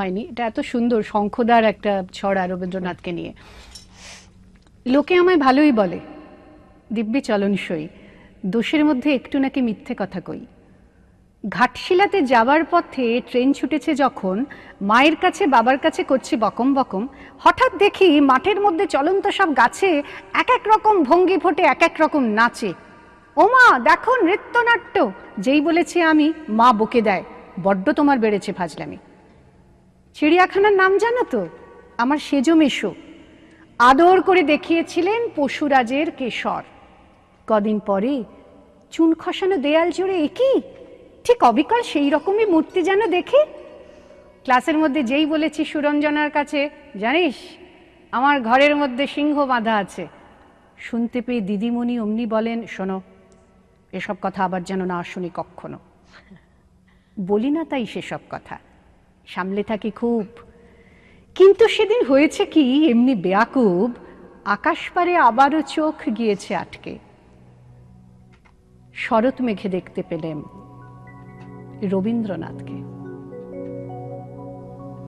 হয়নি। এটা এত সুন্দর, শঙ্খদার একটা ছড়া রবীন্দ্রনাথকে নিয়ে। লোকে আমায় ভালোই বলে, দিব্যি চলন সই, দোষের মধ্যে একটু নাকি মিথ্যে কথা কই। ঘাটশিলাতে যাওয়ার পথে ট্রেন ছুটেছে যখন, মায়ের কাছে, বাবার কাছে করছি বকম বকম, হঠাৎ দেখি মাঠের মধ্যে চলন্ত সব গাছে এক এক রকম ভঙ্গি ফোটে, এক এক রকম নাচে। ওমা, দেখো নৃত্যনাট্য, যেই বলেছি আমি, মা বকে দেয়, বড্ড তোমার বেড়েছে ফাজলামি। চিড়িয়াখানার নাম জানো তো? আমার সেজো মেশো। আদর করে দেখিয়েছিলেন পশুরাজের কেশর। কদিন পরে চুন খসানো দেয়াল জুড়ে একই ঠিক অবিকল সেই রকমই মূর্তি যেন দেখি। ক্লাসের মধ্যে যেই বলেছি সুরঞ্জনার কাছে, জানিস? আমার ঘরের মধ্যে সিংহ বাঁধা আছে। শুনতে পেয়ে দিদিমণি অমনি বলেন, শোনো, এসব কথা আবার যেন না শুনি কখনো বলি না তাই সেসব কথা। সামলে থাকি খুব। কিন্তু সেদিন হয়েছে কি, এমনি বেয়াকুব আকাশ পারে আবারও চোখ গিয়েছে আটকে। শরৎ মেঘে দেখতে পেলেন রবীন্দ্রনাথকে।